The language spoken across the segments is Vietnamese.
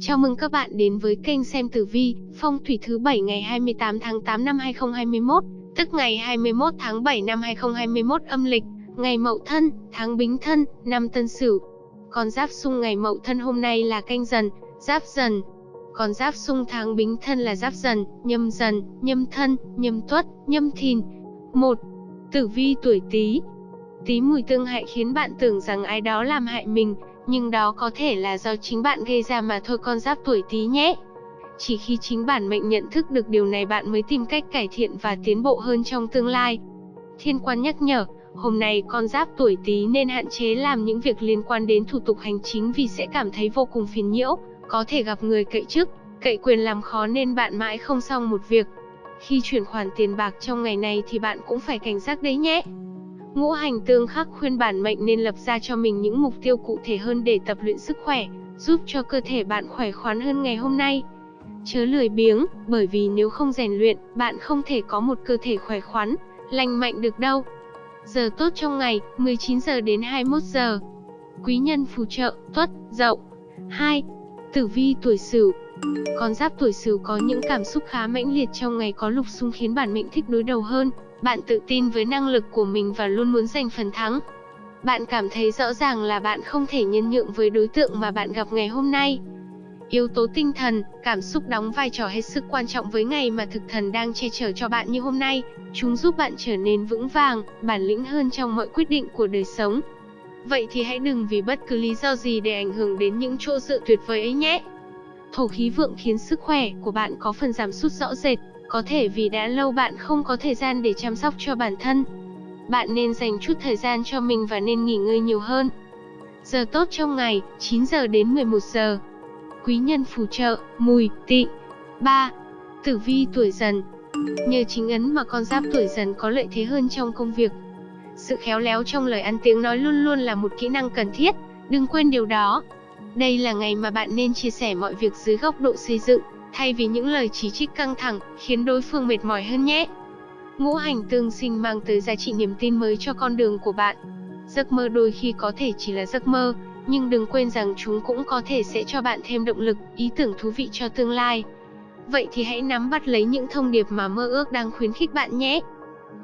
Chào mừng các bạn đến với kênh xem tử vi, phong thủy thứ 7 ngày 28 tháng 8 năm 2021, tức ngày 21 tháng 7 năm 2021 âm lịch, ngày Mậu Thân, tháng Bính Thân, năm Tân Sửu. Con giáp xung ngày Mậu Thân hôm nay là canh dần, giáp dần. Con giáp xung tháng Bính Thân là giáp dần, nhâm dần, nhâm thân, nhâm tuất, nhâm thìn. 1. Tử vi tuổi Tý. Tý mùi tương hại khiến bạn tưởng rằng ai đó làm hại mình, nhưng đó có thể là do chính bạn gây ra mà thôi con giáp tuổi Tý nhé. Chỉ khi chính bản mệnh nhận thức được điều này bạn mới tìm cách cải thiện và tiến bộ hơn trong tương lai. Thiên quan nhắc nhở, hôm nay con giáp tuổi Tý nên hạn chế làm những việc liên quan đến thủ tục hành chính vì sẽ cảm thấy vô cùng phiền nhiễu, có thể gặp người cậy chức, cậy quyền làm khó nên bạn mãi không xong một việc. Khi chuyển khoản tiền bạc trong ngày này thì bạn cũng phải cảnh giác đấy nhé. Ngũ hành tương khắc khuyên bản mệnh nên lập ra cho mình những mục tiêu cụ thể hơn để tập luyện sức khỏe, giúp cho cơ thể bạn khỏe khoắn hơn ngày hôm nay. Chớ lười biếng, bởi vì nếu không rèn luyện, bạn không thể có một cơ thể khỏe khoắn, lành mạnh được đâu. Giờ tốt trong ngày, 19 giờ đến 21 giờ. Quý nhân phù trợ, tuất, dậu. 2. Tử vi tuổi Sửu. Con giáp tuổi Sửu có những cảm xúc khá mãnh liệt trong ngày có lục xung khiến bản mệnh thích đối đầu hơn, bạn tự tin với năng lực của mình và luôn muốn giành phần thắng. Bạn cảm thấy rõ ràng là bạn không thể nhân nhượng với đối tượng mà bạn gặp ngày hôm nay. Yếu tố tinh thần, cảm xúc đóng vai trò hết sức quan trọng với ngày mà thực thần đang che chở cho bạn như hôm nay. Chúng giúp bạn trở nên vững vàng, bản lĩnh hơn trong mọi quyết định của đời sống. Vậy thì hãy đừng vì bất cứ lý do gì để ảnh hưởng đến những chỗ dựa tuyệt vời ấy nhé. Thổ khí vượng khiến sức khỏe của bạn có phần giảm sút rõ rệt, có thể vì đã lâu bạn không có thời gian để chăm sóc cho bản thân. Bạn nên dành chút thời gian cho mình và nên nghỉ ngơi nhiều hơn. Giờ tốt trong ngày, 9 giờ đến 11 giờ. Quý nhân phù trợ, mùi, tị. 3. Tử vi tuổi dần Nhờ chính ấn mà con giáp tuổi dần có lợi thế hơn trong công việc. Sự khéo léo trong lời ăn tiếng nói luôn luôn là một kỹ năng cần thiết, đừng quên điều đó. Đây là ngày mà bạn nên chia sẻ mọi việc dưới góc độ xây dựng, thay vì những lời chỉ trích căng thẳng, khiến đối phương mệt mỏi hơn nhé. Ngũ hành tương sinh mang tới giá trị niềm tin mới cho con đường của bạn. Giấc mơ đôi khi có thể chỉ là giấc mơ, nhưng đừng quên rằng chúng cũng có thể sẽ cho bạn thêm động lực, ý tưởng thú vị cho tương lai. Vậy thì hãy nắm bắt lấy những thông điệp mà mơ ước đang khuyến khích bạn nhé.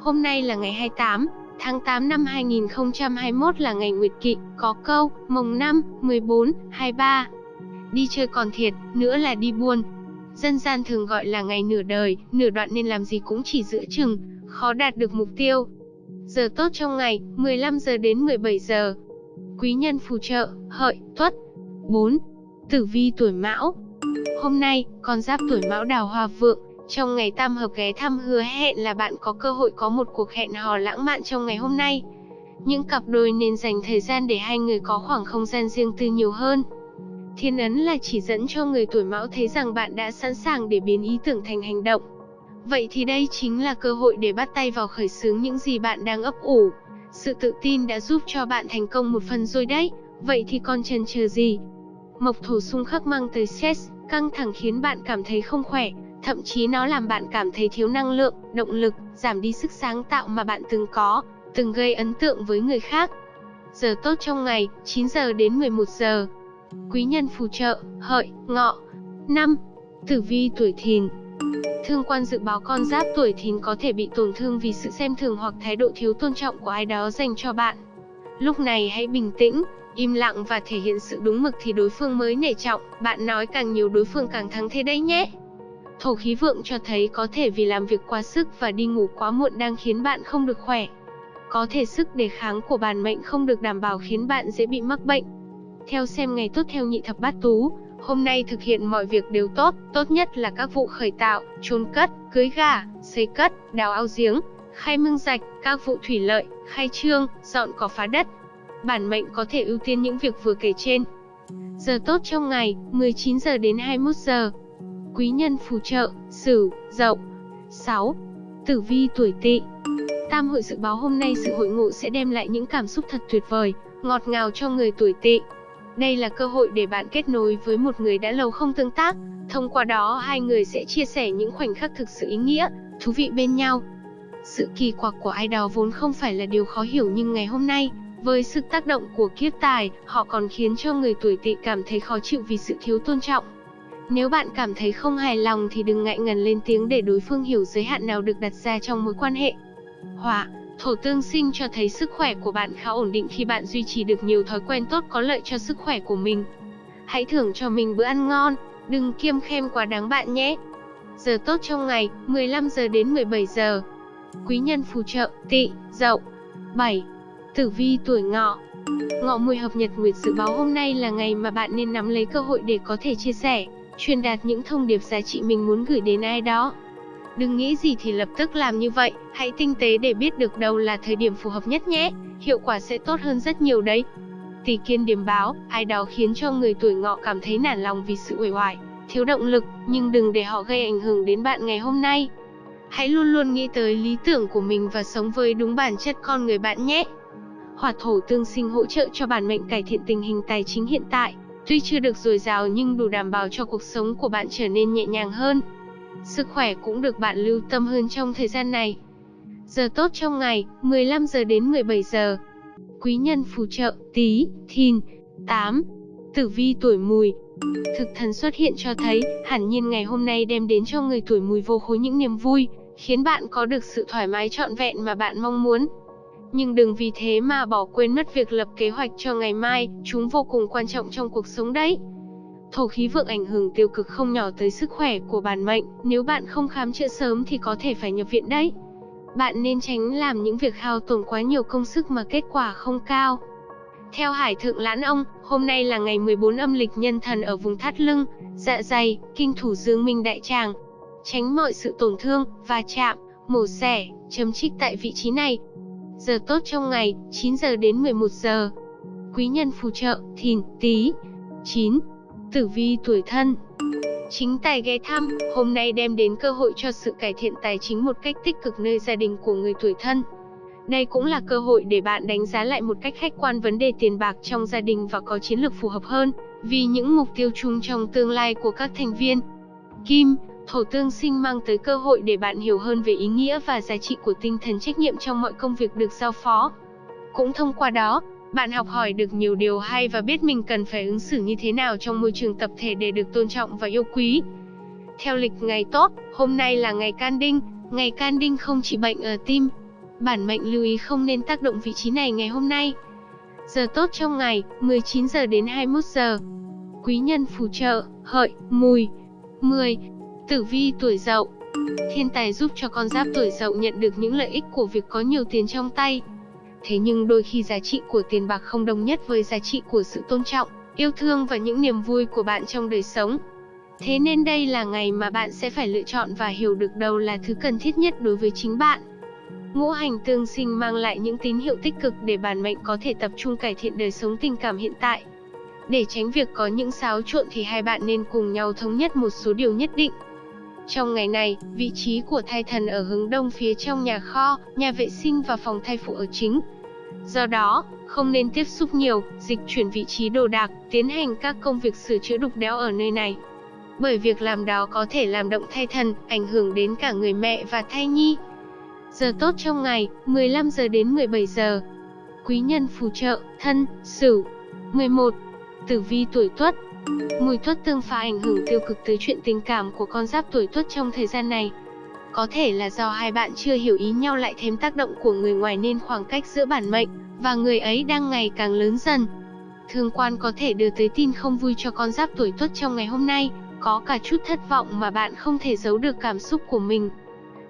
Hôm nay là ngày 28 tháng 8 năm 2021 là ngày Nguyệt Kỵ, có câu, mồng 5, 14, 23. Đi chơi còn thiệt, nữa là đi buôn, Dân gian thường gọi là ngày nửa đời, nửa đoạn nên làm gì cũng chỉ giữa chừng, khó đạt được mục tiêu. Giờ tốt trong ngày, 15 giờ đến 17 giờ. Quý nhân phù trợ, hợi, tuất. 4. Tử vi tuổi mão Hôm nay, con giáp tuổi mão đào hoa vượng, trong ngày tam hợp ghé thăm hứa hẹn là bạn có cơ hội có một cuộc hẹn hò lãng mạn trong ngày hôm nay. Những cặp đôi nên dành thời gian để hai người có khoảng không gian riêng tư nhiều hơn. Thiên ấn là chỉ dẫn cho người tuổi mão thấy rằng bạn đã sẵn sàng để biến ý tưởng thành hành động. Vậy thì đây chính là cơ hội để bắt tay vào khởi xướng những gì bạn đang ấp ủ. Sự tự tin đã giúp cho bạn thành công một phần rồi đấy, vậy thì còn chần chờ gì? Mộc thổ xung khắc mang tới stress, căng thẳng khiến bạn cảm thấy không khỏe, thậm chí nó làm bạn cảm thấy thiếu năng lượng, động lực, giảm đi sức sáng tạo mà bạn từng có, từng gây ấn tượng với người khác. Giờ tốt trong ngày, 9 giờ đến 11 giờ. Quý nhân phù trợ, hợi, ngọ. Năm, Tử vi tuổi thìn Thương quan dự báo con giáp tuổi thìn có thể bị tổn thương vì sự xem thường hoặc thái độ thiếu tôn trọng của ai đó dành cho bạn. Lúc này hãy bình tĩnh, im lặng và thể hiện sự đúng mực thì đối phương mới nể trọng, bạn nói càng nhiều đối phương càng thắng thế đấy nhé. Thổ khí vượng cho thấy có thể vì làm việc quá sức và đi ngủ quá muộn đang khiến bạn không được khỏe. Có thể sức đề kháng của bản mệnh không được đảm bảo khiến bạn dễ bị mắc bệnh. Theo xem ngày tốt theo nhị thập bát tú, hôm nay thực hiện mọi việc đều tốt, tốt nhất là các vụ khởi tạo, chôn cất, cưới gà, xây cất, đào ao giếng, khai mương rạch, các vụ thủy lợi, khai trương, dọn cỏ phá đất. Bản mệnh có thể ưu tiên những việc vừa kể trên. Giờ tốt trong ngày, 19 giờ đến 21 giờ. Quý nhân phù trợ, Sửu, Dậu. 6. Tử vi tuổi Tỵ. Tam hội dự báo hôm nay sự hội ngộ sẽ đem lại những cảm xúc thật tuyệt vời, ngọt ngào cho người tuổi Tỵ. Đây là cơ hội để bạn kết nối với một người đã lâu không tương tác, thông qua đó hai người sẽ chia sẻ những khoảnh khắc thực sự ý nghĩa, thú vị bên nhau. Sự kỳ quặc của ai đó vốn không phải là điều khó hiểu nhưng ngày hôm nay, Với sự tác động của kiếp tài, họ còn khiến cho người tuổi tỵ cảm thấy khó chịu vì sự thiếu tôn trọng. Nếu bạn cảm thấy không hài lòng thì đừng ngại ngần lên tiếng để đối phương hiểu giới hạn nào được đặt ra trong mối quan hệ. Họa, thổ tương sinh cho thấy sức khỏe của bạn khá ổn định khi bạn duy trì được nhiều thói quen tốt có lợi cho sức khỏe của mình. Hãy thưởng cho mình bữa ăn ngon, đừng kiêm khem quá đáng bạn nhé. Giờ tốt trong ngày, 15 giờ đến 17 giờ. Quý nhân phù trợ, tỵ, dậu. 7. Tử vi tuổi ngọ Ngọ mùi hợp nhật nguyệt dự báo hôm nay là ngày mà bạn nên nắm lấy cơ hội để có thể chia sẻ, truyền đạt những thông điệp giá trị mình muốn gửi đến ai đó. Đừng nghĩ gì thì lập tức làm như vậy, hãy tinh tế để biết được đâu là thời điểm phù hợp nhất nhé, hiệu quả sẽ tốt hơn rất nhiều đấy. Tỷ kiên điểm báo, ai đó khiến cho người tuổi ngọ cảm thấy nản lòng vì sự uể oải, thiếu động lực, nhưng đừng để họ gây ảnh hưởng đến bạn ngày hôm nay. Hãy luôn luôn nghĩ tới lý tưởng của mình và sống với đúng bản chất con người bạn nhé. Hỏa thổ tương sinh hỗ trợ cho bản mệnh cải thiện tình hình tài chính hiện tại, tuy chưa được dồi dào nhưng đủ đảm bảo cho cuộc sống của bạn trở nên nhẹ nhàng hơn. Sức khỏe cũng được bạn lưu tâm hơn trong thời gian này. Giờ tốt trong ngày, 15 giờ đến 17 giờ. Quý nhân phù trợ, tí, thìn, 8. Tử vi tuổi mùi, Thực thần xuất hiện cho thấy, hẳn nhiên ngày hôm nay đem đến cho người tuổi mùi vô khối những niềm vui, khiến bạn có được sự thoải mái trọn vẹn mà bạn mong muốn. Nhưng đừng vì thế mà bỏ quên mất việc lập kế hoạch cho ngày mai, chúng vô cùng quan trọng trong cuộc sống đấy. Thổ khí vượng ảnh hưởng tiêu cực không nhỏ tới sức khỏe của bản mệnh, nếu bạn không khám chữa sớm thì có thể phải nhập viện đấy. Bạn nên tránh làm những việc hao tổn quá nhiều công sức mà kết quả không cao. Theo Hải Thượng Lãn Ông, hôm nay là ngày 14 âm lịch nhân thần ở vùng thắt lưng, dạ dày, kinh thủ dương minh đại tràng. Tránh mọi sự tổn thương, va chạm, mổ xẻ, chấm trích tại vị trí này. Giờ tốt trong ngày, 9 giờ đến 11 giờ. Quý nhân phù trợ, thìn, tí. 9. Tử vi tuổi thân Chính tài ghé thăm, hôm nay đem đến cơ hội cho sự cải thiện tài chính một cách tích cực nơi gia đình của người tuổi thân. Đây cũng là cơ hội để bạn đánh giá lại một cách khách quan vấn đề tiền bạc trong gia đình và có chiến lược phù hợp hơn, vì những mục tiêu chung trong tương lai của các thành viên. Kim, thổ tương sinh mang tới cơ hội để bạn hiểu hơn về ý nghĩa và giá trị của tinh thần trách nhiệm trong mọi công việc được giao phó. Cũng thông qua đó, bạn học hỏi được nhiều điều hay và biết mình cần phải ứng xử như thế nào trong môi trường tập thể để được tôn trọng và yêu quý. Theo lịch ngày tốt, hôm nay là ngày can đinh, ngày can đinh không chỉ bệnh ở tim, Bản mệnh lưu ý không nên tác động vị trí này ngày hôm nay. Giờ tốt trong ngày, 19 giờ đến 21 giờ. Quý nhân phù trợ, hợi, mùi. 10. Tử vi tuổi dậu Thiên tài giúp cho con giáp tuổi dậu nhận được những lợi ích của việc có nhiều tiền trong tay. Thế nhưng đôi khi giá trị của tiền bạc không đồng nhất với giá trị của sự tôn trọng, yêu thương và những niềm vui của bạn trong đời sống. Thế nên đây là ngày mà bạn sẽ phải lựa chọn và hiểu được đâu là thứ cần thiết nhất đối với chính bạn. Ngũ hành tương sinh mang lại những tín hiệu tích cực để bản mệnh có thể tập trung cải thiện đời sống tình cảm hiện tại. Để tránh việc có những xáo trộn thì hai bạn nên cùng nhau thống nhất một số điều nhất định. Trong ngày này, vị trí của thai thần ở hướng đông phía trong nhà kho, nhà vệ sinh và phòng thai phụ ở chính. Do đó, không nên tiếp xúc nhiều, dịch chuyển vị trí đồ đạc, tiến hành các công việc sửa chữa đục đẽo ở nơi này. Bởi việc làm đó có thể làm động thai thần, ảnh hưởng đến cả người mẹ và thai nhi. Giờ tốt trong ngày, 15 giờ đến 17 giờ. Quý nhân phù trợ, thân, sửu. 11. Tử vi tuổi tuất Mùi tuất tương phá ảnh hưởng tiêu cực tới chuyện tình cảm của con giáp tuổi tuất trong thời gian này. Có thể là do hai bạn chưa hiểu ý nhau lại thêm tác động của người ngoài nên khoảng cách giữa bản mệnh và người ấy đang ngày càng lớn dần. Thương quan có thể đưa tới tin không vui cho con giáp tuổi tuất trong ngày hôm nay, có cả chút thất vọng mà bạn không thể giấu được cảm xúc của mình.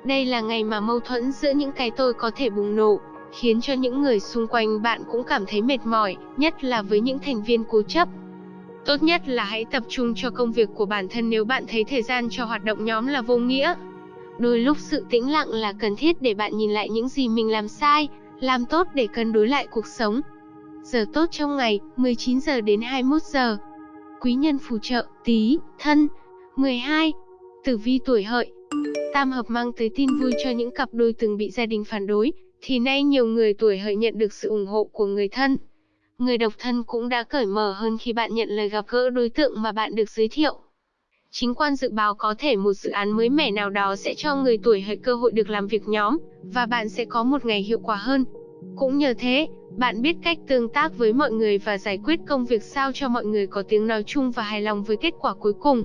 Đây là ngày mà mâu thuẫn giữa những cái tôi có thể bùng nổ, khiến cho những người xung quanh bạn cũng cảm thấy mệt mỏi, nhất là với những thành viên cố chấp. Tốt nhất là hãy tập trung cho công việc của bản thân nếu bạn thấy thời gian cho hoạt động nhóm là vô nghĩa. Đôi lúc sự tĩnh lặng là cần thiết để bạn nhìn lại những gì mình làm sai, làm tốt để cân đối lại cuộc sống. Giờ tốt trong ngày, 19 giờ đến 21 giờ. Quý nhân phù trợ, tí, thân. 12. Tử vi tuổi hợi, Tam hợp mang tới tin vui cho những cặp đôi từng bị gia đình phản đối, thì nay nhiều người tuổi hợi nhận được sự ủng hộ của người thân. Người độc thân cũng đã cởi mở hơn khi bạn nhận lời gặp gỡ đối tượng mà bạn được giới thiệu. Chính quan dự báo có thể một dự án mới mẻ nào đó sẽ cho người tuổi hợi cơ hội được làm việc nhóm, và bạn sẽ có một ngày hiệu quả hơn. Cũng nhờ thế, bạn biết cách tương tác với mọi người và giải quyết công việc sao cho mọi người có tiếng nói chung và hài lòng với kết quả cuối cùng.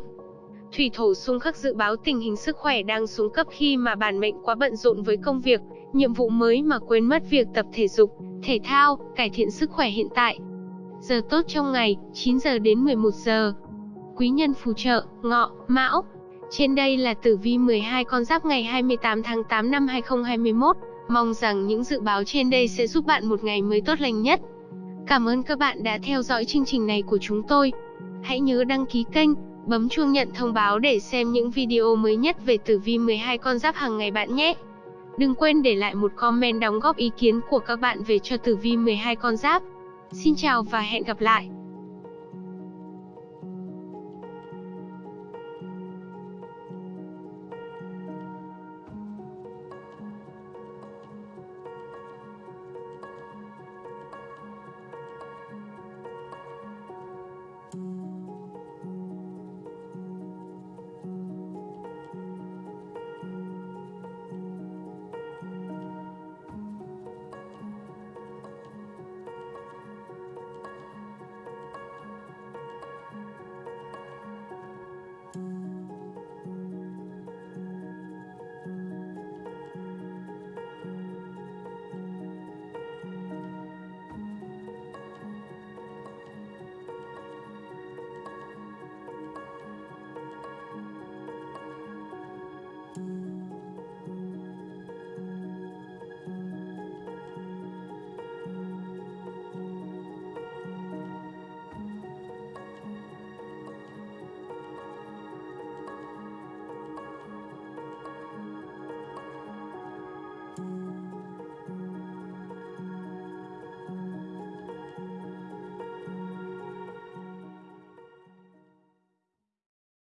Thủy thổ xung khắc dự báo tình hình sức khỏe đang xuống cấp khi mà bản mệnh quá bận rộn với công việc, nhiệm vụ mới mà quên mất việc tập thể dục, thể thao, cải thiện sức khỏe hiện tại. Giờ tốt trong ngày, 9 giờ đến 11 giờ. Quý nhân phù trợ, ngọ, mão. Trên đây là tử vi 12 con giáp ngày 28 tháng 8 năm 2021. Mong rằng những dự báo trên đây sẽ giúp bạn một ngày mới tốt lành nhất. Cảm ơn các bạn đã theo dõi chương trình này của chúng tôi. Hãy nhớ đăng ký kênh, bấm chuông nhận thông báo để xem những video mới nhất về tử vi 12 con giáp hàng ngày bạn nhé. Đừng quên để lại một comment đóng góp ý kiến của các bạn về cho tử vi 12 con giáp. Xin chào và hẹn gặp lại.